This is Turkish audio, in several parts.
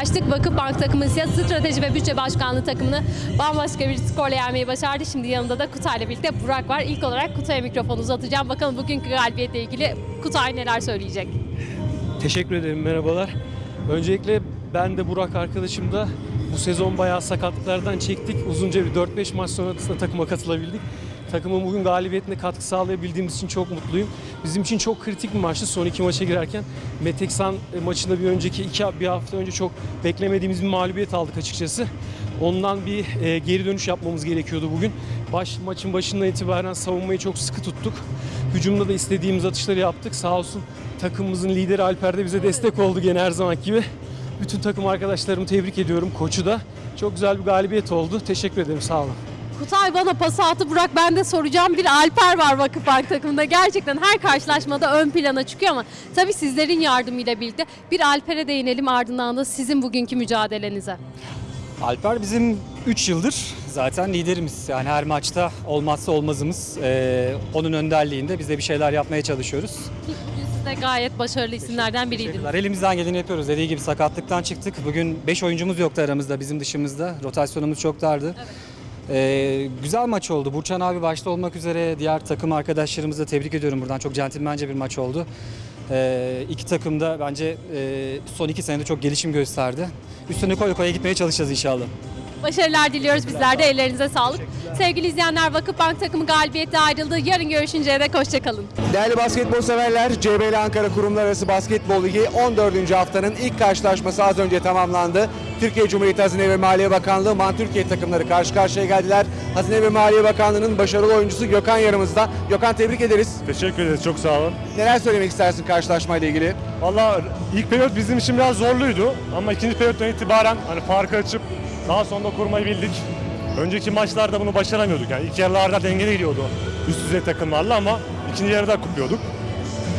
karşılaştık. Vakıfbank takımı ise strateji ve bütçe başkanlığı takımını bambaşka bir skorla yenmeyi başardı. Şimdi yanında da Kutay'la birlikte Burak var. İlk olarak Kutay'a mikrofonu uzatacağım. Bakalım bugünkü galibiyetle ilgili Kutay neler söyleyecek? Teşekkür ederim, merhabalar. Öncelikle ben de Burak arkadaşım da bu sezon bayağı sakatlıklardan çektik. Uzunca bir 4-5 maç sonrasında takıma katılabildik. Takımın bugün galibiyetine katkı sağlayabildiğimiz için çok mutluyum. Bizim için çok kritik bir maçtı son iki maça girerken. Meteksan e, maçında bir önceki iki bir hafta önce çok beklemediğimiz bir mağlubiyet aldık açıkçası. Ondan bir e, geri dönüş yapmamız gerekiyordu bugün. Baş, maçın başından itibaren savunmayı çok sıkı tuttuk. Hücumda da istediğimiz atışları yaptık. Sağ olsun takımımızın lideri Alper de bize destek oldu gene her zaman gibi. Bütün takım arkadaşlarımı tebrik ediyorum. Koçu da. Çok güzel bir galibiyet oldu. Teşekkür ederim. Sağ olun. Kutay bana pas attı. Burak ben de soracağım. Bir Alper var Vakıfbank takımında. Gerçekten her karşılaşmada ön plana çıkıyor ama tabii sizlerin yardımıyla birlikte bir Alper'e değinelim ardından da sizin bugünkü mücadelenize. Alper bizim 3 yıldır zaten liderimiz. Yani her maçta olmazsa olmazımız. Ee, onun önderliğinde biz de bir şeyler yapmaya çalışıyoruz. Bugün siz de gayet başarılı isimlerden biriydiniz. Elimizden geleni yapıyoruz. Dediği gibi sakatlıktan çıktık. Bugün 5 oyuncumuz yoktu aramızda bizim dışımızda. Rotasyonumuz çok dardı. Ee, güzel maç oldu. Burçan abi başta olmak üzere diğer takım arkadaşlarımızı da tebrik ediyorum buradan. Çok centilmence bir maç oldu. Ee, iki takım da bence e, son iki senede çok gelişim gösterdi. Üstüne koya koya gitmeye çalışacağız inşallah. Başarılar diliyoruz bizler de. Ellerinize sağlık. Sevgili izleyenler Vakıfbank takımı galibiyette ayrıldı. Yarın görüşünceye dek hoşçakalın. Değerli basketbol severler, CBL Ankara Kurumlar Arası Basketbol Ligi 14. haftanın ilk karşılaşması az önce tamamlandı. Türkiye Cumhuriyeti Hazine ve Maliye Bakanlığı Man Türkiye takımları karşı karşıya geldiler. Hazine ve Maliye Bakanlığı'nın başarılı oyuncusu Gökhan yanımızda. Gökhan tebrik ederiz. Teşekkür ederiz, çok sağ olun. Neler söylemek istersin karşılaşmayla ilgili? Valla ilk periyot bizim için biraz zorluydu ama ikinci periyottan itibaren hani farkı açıp daha sonra kurmayı bildik. Önceki maçlarda bunu başaramıyorduk yani ilk yarılarda dengeli gidiyordu üst düzey takımlarla ama ikinci yarıda kupuyorduk.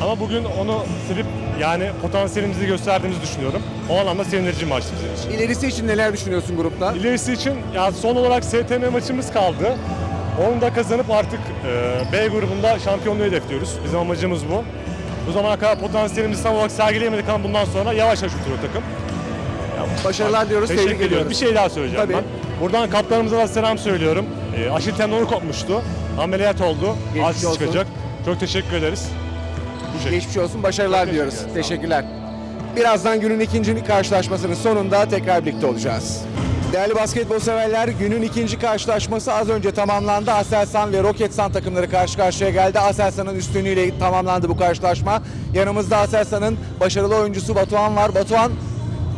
Ama bugün onu silip yani potansiyelimizi gösterdiğimizi düşünüyorum. O anlamda sevindirici maçtı bizim için. İlerisi için neler düşünüyorsun grupta? İlerisi için ya son olarak STM maçımız kaldı. Onu da kazanıp artık e, B grubunda şampiyonluğu hedefliyoruz. Bizim amacımız bu. Bu zamana kadar potansiyelimizi tam olarak sergileyemedik ama bundan sonra yavaş yavaş oturuyor takım. Başarılar diyoruz, Teşekkür tebrik ediyoruz. Bir şey daha söyleyeceğim Tabii. ben. Buradan kaptanımıza da selam söylüyorum. E, aşil tendonu kopmuştu. Ameliyat oldu. Geçmiş Aciz olsun. çıkacak. Çok teşekkür ederiz. Bu şekilde. Geçmiş olsun, başarılar Çok diyoruz. teşekkürler, sağ Teşekkürler. Birazdan günün ikinci karşılaşmasının sonunda tekrar birlikte olacağız. Değerli basketbol severler, günün ikinci karşılaşması az önce tamamlandı. Aselsan ve Roketsan takımları karşı karşıya geldi. Aselsan'ın üstünlüğüyle tamamlandı bu karşılaşma. Yanımızda Aselsan'ın başarılı oyuncusu Batuhan var. Batuhan,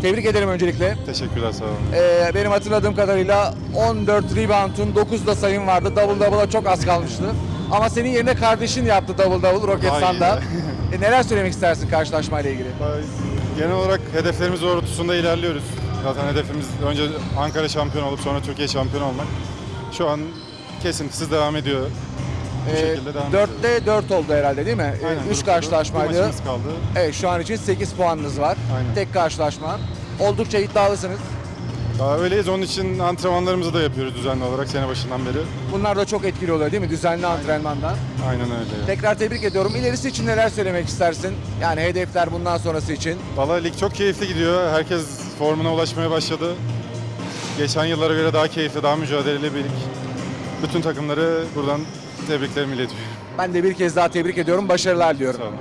tebrik ederim öncelikle. Teşekkürler sağ olun. Ee, benim hatırladığım kadarıyla 14 rebound'un 9 da sayın vardı. Double double'a çok az kalmıştı. Ama senin yerine kardeşin yaptı double double Roketsan'da. E, neler söylemek istersin karşılaşmayla ilgili? Genel olarak hedeflerimiz doğrultusunda ilerliyoruz. Zaten hedefimiz önce Ankara şampiyon olup sonra Türkiye şampiyon olmak. Şu an kesintisiz devam ediyor. Bu Ee, şekilde devam. 4'te 4 oldu herhalde değil mi? Aynen, 3 grupta karşılaşmaydı. Maçımız kaldı. Evet şu an için 8 puanınız var. Aynen. Tek karşılaşma. Oldukça iddialısınız. Daha öyleyiz. Onun için antrenmanlarımızı da yapıyoruz düzenli olarak sene başından beri. Bunlar da çok etkili oluyor değil mi? Düzenli antrenmanlar. Aynen öyle. Tekrar tebrik ediyorum. İlerisi için neler söylemek istersin? Yani hedefler bundan sonrası için. Valla lig çok keyifli gidiyor. Herkes formuna ulaşmaya başladı. Geçen yıllara göre daha keyifli, daha mücadeleli bir lig. Bütün takımları buradan tebriklerimi iletiyorum. Ben de bir kez daha tebrik ediyorum. Başarılar diliyorum. Sağ olun.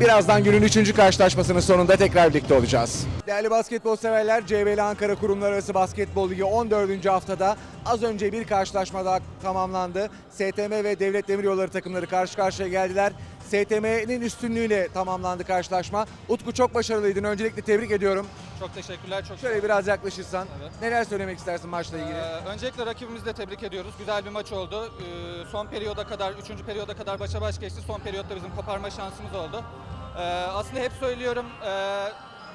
Birazdan günün 3. karşılaşmasının sonunda tekrar birlikte olacağız. Değerli basketbol severler, CBL Ankara Kurumlar Arası Basketbol Ligi 14. haftada az önce bir karşılaşma daha tamamlandı. STM ve Devlet Demiryolları takımları karşı karşıya geldiler. STM'nin üstünlüğüyle tamamlandı karşılaşma. Utku çok başarılıydın. Öncelikle tebrik ediyorum. Çok teşekkürler. Çok Şöyle biraz yaklaşırsan. Evet. Neler söylemek istersin maçla ilgili? Ee, öncelikle rakibimizi de tebrik ediyoruz. Güzel bir maç oldu. Ee, son periyoda kadar, 3. periyoda kadar başa baş geçti. Son periyotta bizim koparma şansımız oldu. Ee, aslında hep söylüyorum, e,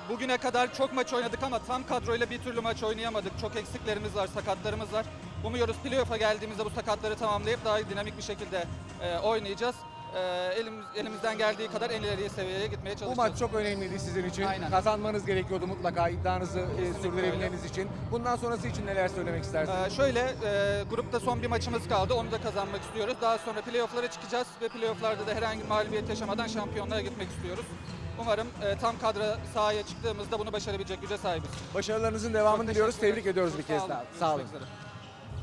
bugüne kadar çok maç oynadık ama tam kadroyla bir türlü maç oynayamadık. Çok eksiklerimiz var, sakatlarımız var. Umuyoruz playoff'a geldiğimizde bu sakatları tamamlayıp daha dinamik bir şekilde e, oynayacağız. Ee, elimiz, elimizden geldiği kadar en ileriye seviyeye gitmeye Bu çalışacağız. maç çok önemliydi sizin için. Aynen. Kazanmanız gerekiyordu mutlaka iddianızı e, sürdürebilmeniz için. Bundan sonrası için neler söylemek istersin? Ee, şöyle, e, grupta son bir maçımız kaldı. Onu da kazanmak istiyoruz. Daha sonra playoff'lara çıkacağız ve playoff'larda da herhangi bir mağlubiyet yaşamadan şampiyonluğa gitmek istiyoruz. Umarım e, tam kadra sahaya çıktığımızda bunu başarabilecek güce sahibiz. Başarılarınızın devamını diliyoruz. Tebrik ediyoruz bir kez daha. Sağ olun.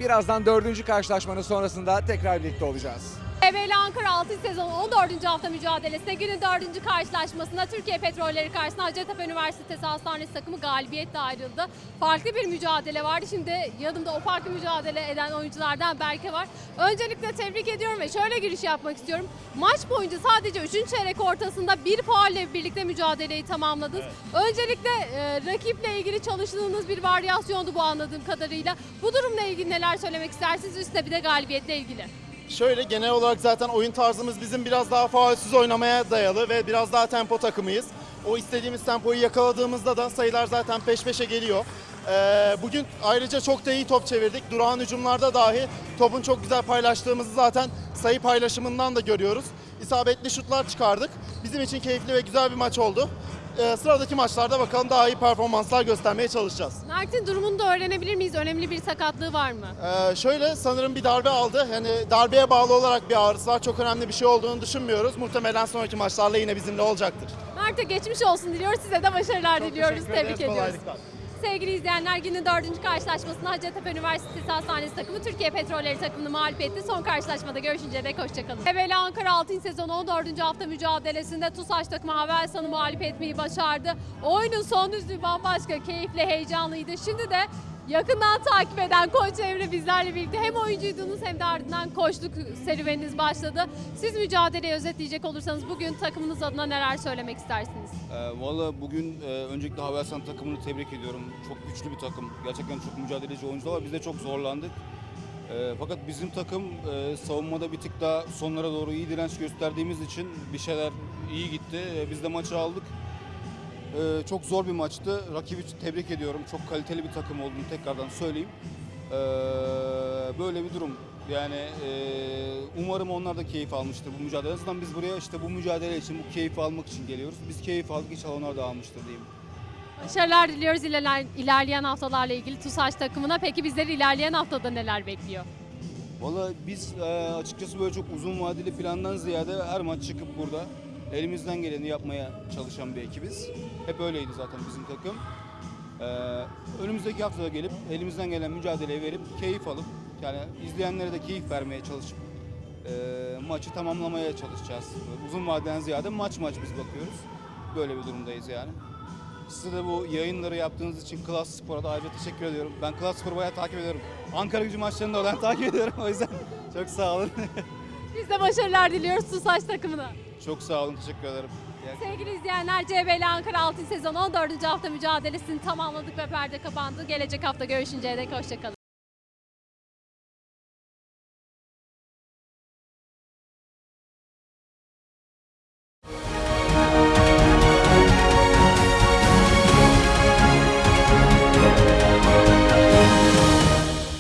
Birazdan dördüncü karşılaşmanın sonrasında tekrar birlikte olacağız. Evveli Ankara 6. sezon 14. hafta mücadelesinde günün 4. karşılaşmasında Türkiye Petrolleri karşısında Hacettepe Üniversitesi Hastanesi takımı galibiyetle ayrıldı. Farklı bir mücadele vardı. Şimdi yanımda o farklı mücadele eden oyunculardan Berke var. Öncelikle tebrik ediyorum ve şöyle giriş yapmak istiyorum. Maç boyunca sadece 3. çeyrek ortasında bir faulle birlikte mücadeleyi tamamladınız. Öncelikle e, rakiple ilgili çalıştığınız bir varyasyondu bu anladığım kadarıyla. Bu durumla ilgili neler söylemek istersiniz? Üstüne bir de galibiyetle ilgili. Şöyle genel olarak zaten oyun tarzımız bizim biraz daha faulsüz oynamaya dayalı ve biraz daha tempo takımıyız. O istediğimiz tempoyu yakaladığımızda da sayılar zaten peş peşe geliyor. Ee, bugün ayrıca çok da iyi top çevirdik. Durağan hücumlarda dahi topun çok güzel paylaştığımızı zaten sayı paylaşımından da görüyoruz. İsabetli şutlar çıkardık. Bizim için keyifli ve güzel bir maç oldu. Ee, sıradaki maçlarda bakalım daha iyi performanslar göstermeye çalışacağız. Mert'in durumunu da öğrenebilir miyiz? Önemli bir sakatlığı var mı? Ee, şöyle sanırım bir darbe aldı. Yani darbeye bağlı olarak bir ağrısı var. Çok önemli bir şey olduğunu düşünmüyoruz. Muhtemelen sonraki maçlarla yine bizimle olacaktır. Mert'e geçmiş olsun diliyoruz. Size de başarılar diliyoruz. teşekkür Tebrik ediyoruz. kolaylıklar. Sevgili izleyenler günün dördüncü karşılaşmasında Hacettepe Üniversitesi Hastanesi takımı Türkiye Petrolleri takımını mağlup etti. Son karşılaşmada görüşünceye dek hoşçakalın. Evvela Ankara 6. sezon 14. hafta mücadelesinde TUSAŞ takımı Havelsan'ı mağlup etmeyi başardı. Oyunun son düzlüğü bambaşka, keyifli, heyecanlıydı. Şimdi de yakından takip eden Koç Emre bizlerle birlikte hem oyuncuydunuz hem de ardından koçluk serüveniniz başladı. Siz mücadeleyi özetleyecek olursanız bugün takımınız adına neler söylemek istersiniz? Ee, Valla bugün e, öncelikle Havelsan takımını tebrik ediyorum. Çok güçlü bir takım. Gerçekten çok mücadeleci oyuncular var. Biz de çok zorlandık. Ee, fakat bizim takım e, savunmada bir tık daha sonlara doğru iyi direnç gösterdiğimiz için bir şeyler iyi gitti. E, biz de maçı aldık. E, çok zor bir maçtı. Rakibi tebrik ediyorum. Çok kaliteli bir takım olduğunu tekrardan söyleyeyim. E, böyle bir durum. Yani e, umarım onlar da keyif almıştır bu mücadele. Zaten biz buraya işte bu mücadele için, bu keyfi almak için geliyoruz. Biz keyif aldık, inşallah onlar da almıştır diyeyim. Başarılar diliyoruz ilerler- ilerleyen haftalarla ilgili TUSAŞ takımına. Peki bizleri ilerleyen haftada neler bekliyor? Valla biz e, açıkçası böyle çok uzun vadeli plandan ziyade her maç çıkıp burada elimizden geleni yapmaya çalışan bir ekibiz. Hep öyleydi zaten bizim takım. E, önümüzdeki haftada gelip elimizden gelen mücadeleyi verip keyif alıp yani izleyenlere de keyif vermeye çalışıp e, maçı tamamlamaya çalışacağız. Uzun vadeden ziyade maç maç biz bakıyoruz. Böyle bir durumdayız yani. Size de bu yayınları yaptığınız için Klas Spor'a da ayrıca teşekkür ediyorum. Ben Klas Spor'u bayağı takip ediyorum. Ankara gücü maçlarını da ben takip ediyorum o yüzden çok sağ olun. Biz de başarılar diliyoruz TUSAŞ takımına. Çok sağ olun, teşekkür ederim. Sevgili izleyenler CBL Ankara 6. sezon 14. hafta mücadelesini tamamladık ve perde kapandı. Gelecek hafta görüşünceye dek hoşçakalın.